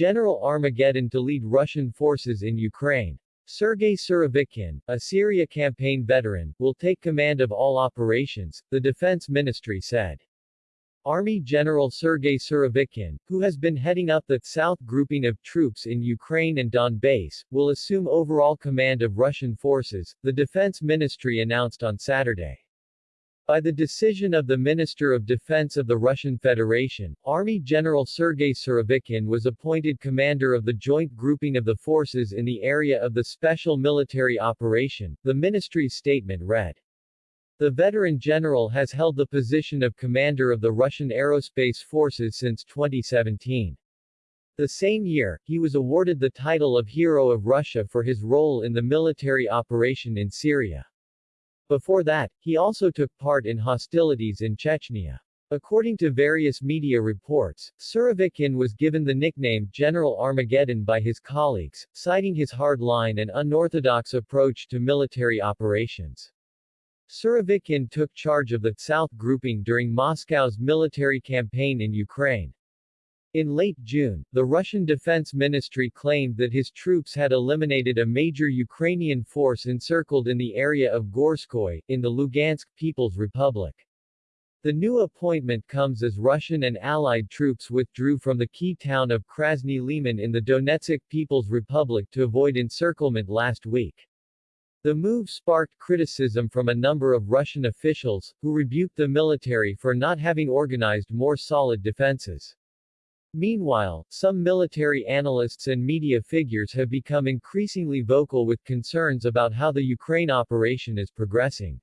General Armageddon to lead Russian forces in Ukraine. Sergei Surovikin, a Syria campaign veteran, will take command of all operations, the defense ministry said. Army General Sergei Surovikin, who has been heading up the South grouping of troops in Ukraine and Donbass, will assume overall command of Russian forces, the defense ministry announced on Saturday. By the decision of the Minister of Defense of the Russian Federation, Army General Sergei Surovikin was appointed commander of the joint grouping of the forces in the area of the special military operation, the ministry's statement read. The veteran general has held the position of commander of the Russian Aerospace Forces since 2017. The same year, he was awarded the title of Hero of Russia for his role in the military operation in Syria. Before that, he also took part in hostilities in Chechnya. According to various media reports, Surovikin was given the nickname General Armageddon by his colleagues, citing his hard-line and unorthodox approach to military operations. Surovikin took charge of the South grouping during Moscow's military campaign in Ukraine. In late June, the Russian Defense Ministry claimed that his troops had eliminated a major Ukrainian force encircled in the area of Gorskoy, in the Lugansk People's Republic. The new appointment comes as Russian and Allied troops withdrew from the key town of Krasny Liman in the Donetsk People's Republic to avoid encirclement last week. The move sparked criticism from a number of Russian officials, who rebuked the military for not having organized more solid defenses. Meanwhile, some military analysts and media figures have become increasingly vocal with concerns about how the Ukraine operation is progressing.